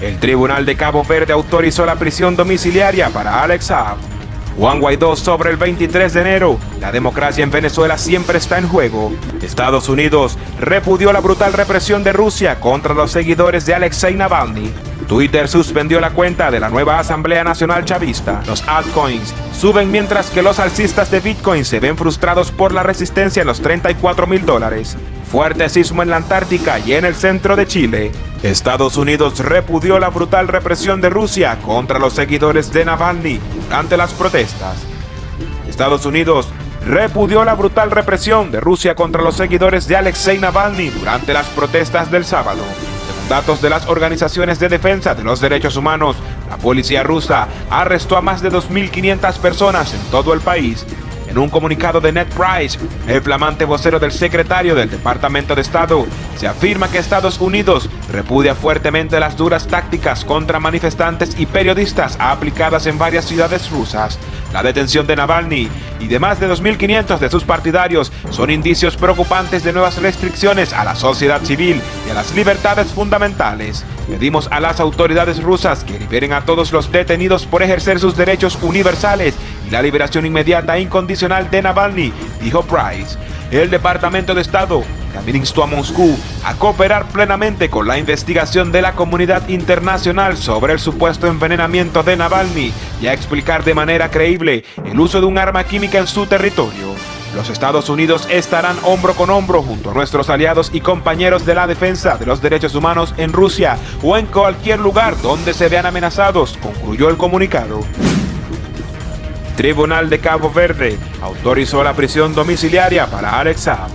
El Tribunal de Cabo Verde autorizó la prisión domiciliaria para Alex Saab. Juan Guaidó sobre el 23 de enero. La democracia en Venezuela siempre está en juego. Estados Unidos repudió la brutal represión de Rusia contra los seguidores de Alexei Navalny. Twitter suspendió la cuenta de la nueva Asamblea Nacional Chavista. Los altcoins suben mientras que los alcistas de Bitcoin se ven frustrados por la resistencia en los 34 mil dólares. Fuerte sismo en la Antártica y en el centro de Chile. Estados Unidos repudió la brutal represión de Rusia contra los seguidores de Navalny durante las protestas. Estados Unidos repudió la brutal represión de Rusia contra los seguidores de Alexei Navalny durante las protestas del sábado. Según datos de las organizaciones de defensa de los derechos humanos, la policía rusa arrestó a más de 2.500 personas en todo el país en un comunicado de Ned Price, el flamante vocero del secretario del Departamento de Estado, se afirma que Estados Unidos repudia fuertemente las duras tácticas contra manifestantes y periodistas aplicadas en varias ciudades rusas. La detención de Navalny y de más de 2.500 de sus partidarios son indicios preocupantes de nuevas restricciones a la sociedad civil y a las libertades fundamentales. Pedimos a las autoridades rusas que liberen a todos los detenidos por ejercer sus derechos universales la liberación inmediata e incondicional de Navalny, dijo Price. El Departamento de Estado también instó a Moscú a cooperar plenamente con la investigación de la comunidad internacional sobre el supuesto envenenamiento de Navalny y a explicar de manera creíble el uso de un arma química en su territorio. Los Estados Unidos estarán hombro con hombro junto a nuestros aliados y compañeros de la defensa de los derechos humanos en Rusia o en cualquier lugar donde se vean amenazados, concluyó el comunicado. Tribunal de Cabo Verde autorizó la prisión domiciliaria para Alex Saab.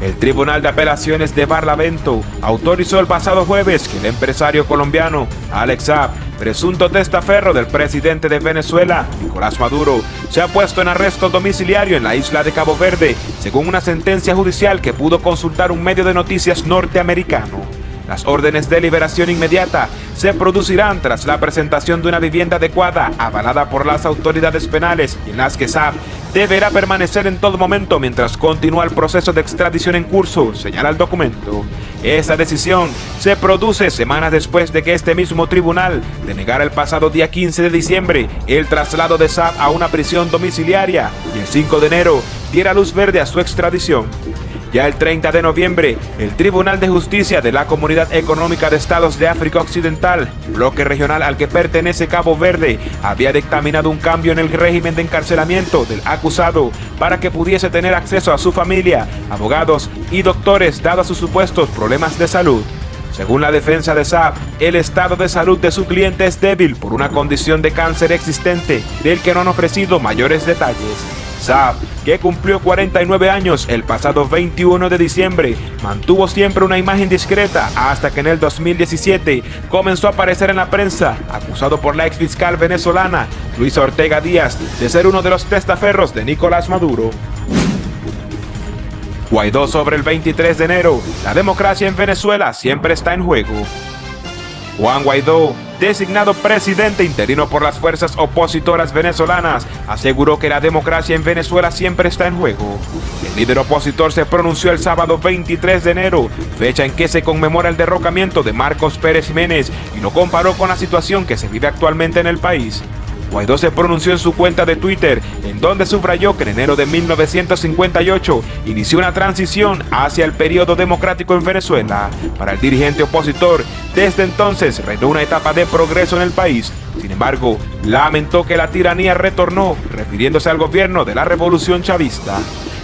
El Tribunal de Apelaciones de Barlavento autorizó el pasado jueves que el empresario colombiano Alex Saab, presunto testaferro del presidente de Venezuela, Nicolás Maduro, se ha puesto en arresto domiciliario en la isla de Cabo Verde, según una sentencia judicial que pudo consultar un medio de noticias norteamericano. Las órdenes de liberación inmediata se producirán tras la presentación de una vivienda adecuada avalada por las autoridades penales y en las que SAP deberá permanecer en todo momento mientras continúa el proceso de extradición en curso, señala el documento. Esa decisión se produce semanas después de que este mismo tribunal denegara el pasado día 15 de diciembre el traslado de SAP a una prisión domiciliaria y el 5 de enero diera luz verde a su extradición. Ya el 30 de noviembre, el Tribunal de Justicia de la Comunidad Económica de Estados de África Occidental, bloque regional al que pertenece Cabo Verde, había dictaminado un cambio en el régimen de encarcelamiento del acusado para que pudiese tener acceso a su familia, abogados y doctores dados sus supuestos problemas de salud. Según la defensa de Saab, el estado de salud de su cliente es débil por una condición de cáncer existente, del que no han ofrecido mayores detalles. Saab, que cumplió 49 años el pasado 21 de diciembre, mantuvo siempre una imagen discreta hasta que en el 2017 comenzó a aparecer en la prensa, acusado por la ex fiscal venezolana Luisa Ortega Díaz de ser uno de los testaferros de Nicolás Maduro. Guaidó sobre el 23 de enero, la democracia en Venezuela siempre está en juego. Juan Guaidó designado presidente interino por las fuerzas opositoras venezolanas, aseguró que la democracia en Venezuela siempre está en juego. El líder opositor se pronunció el sábado 23 de enero, fecha en que se conmemora el derrocamiento de Marcos Pérez Jiménez, y lo comparó con la situación que se vive actualmente en el país. Guaidó se pronunció en su cuenta de Twitter, en donde subrayó que en enero de 1958 inició una transición hacia el periodo democrático en Venezuela. Para el dirigente opositor, desde entonces reinó una etapa de progreso en el país. Sin embargo, lamentó que la tiranía retornó, refiriéndose al gobierno de la revolución chavista.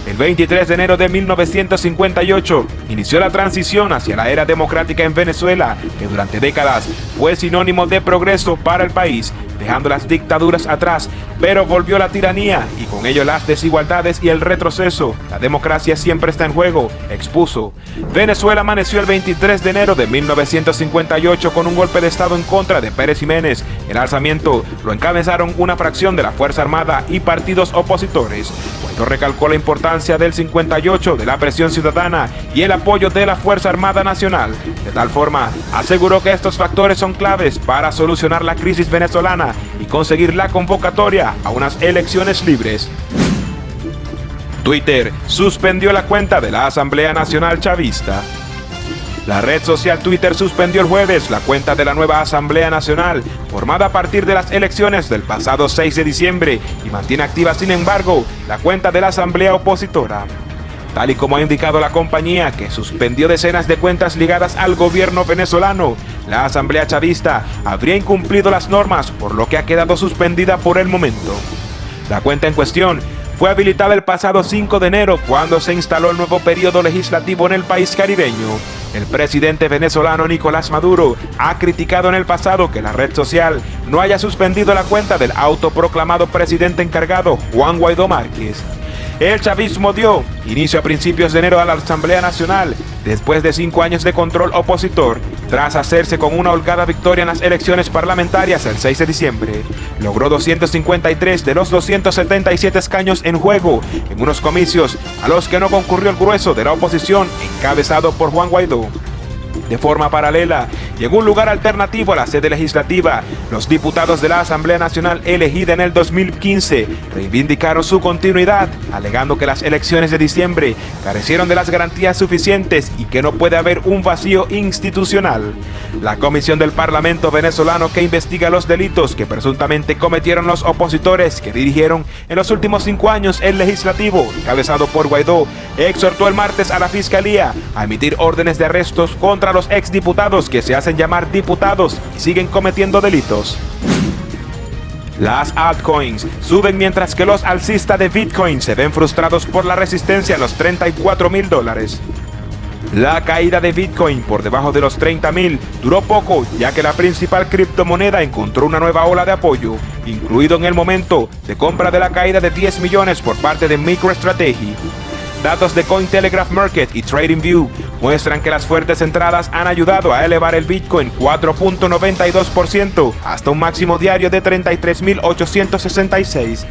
El 23 de enero de 1958 inició la transición hacia la era democrática en Venezuela, que durante décadas fue sinónimo de progreso para el país dejando las dictaduras atrás, pero volvió la tiranía y con ello las desigualdades y el retroceso. La democracia siempre está en juego, expuso. Venezuela amaneció el 23 de enero de 1958 con un golpe de estado en contra de Pérez Jiménez. El alzamiento lo encabezaron una fracción de la Fuerza Armada y partidos opositores. Guaidó recalcó la importancia del 58 de la presión ciudadana y el apoyo de la Fuerza Armada Nacional. De tal forma, aseguró que estos factores son claves para solucionar la crisis venezolana y conseguir la convocatoria a unas elecciones libres. Twitter suspendió la cuenta de la Asamblea Nacional Chavista. La red social Twitter suspendió el jueves la cuenta de la nueva Asamblea Nacional, formada a partir de las elecciones del pasado 6 de diciembre, y mantiene activa, sin embargo, la cuenta de la Asamblea Opositora. Tal y como ha indicado la compañía, que suspendió decenas de cuentas ligadas al gobierno venezolano, la Asamblea Chavista habría incumplido las normas, por lo que ha quedado suspendida por el momento. La cuenta en cuestión fue habilitada el pasado 5 de enero cuando se instaló el nuevo periodo legislativo en el país caribeño. El presidente venezolano Nicolás Maduro ha criticado en el pasado que la red social no haya suspendido la cuenta del autoproclamado presidente encargado Juan Guaidó Márquez. El chavismo dio inicio a principios de enero a la Asamblea Nacional, después de cinco años de control opositor, tras hacerse con una holgada victoria en las elecciones parlamentarias el 6 de diciembre. Logró 253 de los 277 escaños en juego en unos comicios a los que no concurrió el grueso de la oposición encabezado por Juan Guaidó. De forma paralela, y en un lugar alternativo a la sede legislativa, los diputados de la Asamblea Nacional elegida en el 2015 reivindicaron su continuidad, alegando que las elecciones de diciembre carecieron de las garantías suficientes y que no puede haber un vacío institucional. La Comisión del Parlamento venezolano que investiga los delitos que presuntamente cometieron los opositores que dirigieron en los últimos cinco años el legislativo, encabezado por Guaidó, exhortó el martes a la Fiscalía a emitir órdenes de arrestos contra los exdiputados que se hacen llamar diputados siguen cometiendo delitos. Las altcoins suben mientras que los alcistas de Bitcoin se ven frustrados por la resistencia a los 34 mil dólares. La caída de Bitcoin por debajo de los 30 mil duró poco ya que la principal criptomoneda encontró una nueva ola de apoyo, incluido en el momento de compra de la caída de 10 millones por parte de MicroStrategy. Datos de Cointelegraph Market y TradingView muestran que las fuertes entradas han ayudado a elevar el Bitcoin 4.92% hasta un máximo diario de 33.866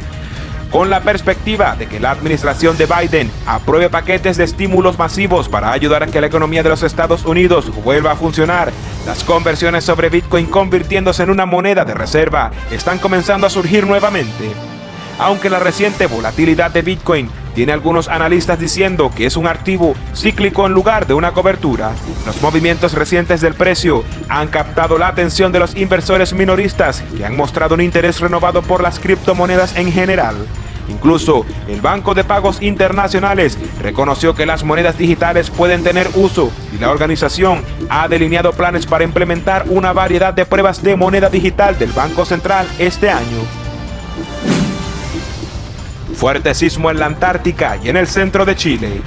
con la perspectiva de que la administración de Biden apruebe paquetes de estímulos masivos para ayudar a que la economía de los Estados Unidos vuelva a funcionar. Las conversiones sobre Bitcoin convirtiéndose en una moneda de reserva están comenzando a surgir nuevamente. Aunque la reciente volatilidad de Bitcoin tiene algunos analistas diciendo que es un activo cíclico en lugar de una cobertura. Los movimientos recientes del precio han captado la atención de los inversores minoristas que han mostrado un interés renovado por las criptomonedas en general. Incluso el Banco de Pagos Internacionales reconoció que las monedas digitales pueden tener uso y la organización ha delineado planes para implementar una variedad de pruebas de moneda digital del Banco Central este año. Fuerte sismo en la Antártica y en el centro de Chile.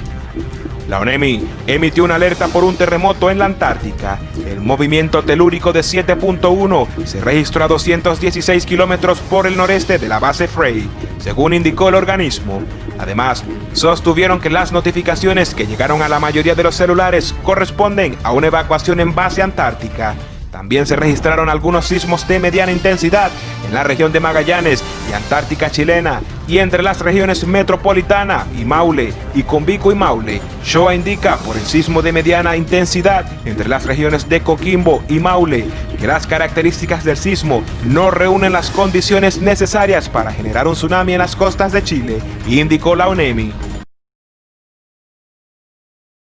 La ONEMI emitió una alerta por un terremoto en la Antártica. El movimiento telúrico de 7.1 se registró a 216 kilómetros por el noreste de la base Frey, según indicó el organismo. Además, sostuvieron que las notificaciones que llegaron a la mayoría de los celulares corresponden a una evacuación en base antártica. También se registraron algunos sismos de mediana intensidad en la región de Magallanes y Antártica chilena y entre las regiones metropolitana y Maule y Convico y Maule. Shoa indica por el sismo de mediana intensidad entre las regiones de Coquimbo y Maule que las características del sismo no reúnen las condiciones necesarias para generar un tsunami en las costas de Chile, indicó la ONEMI.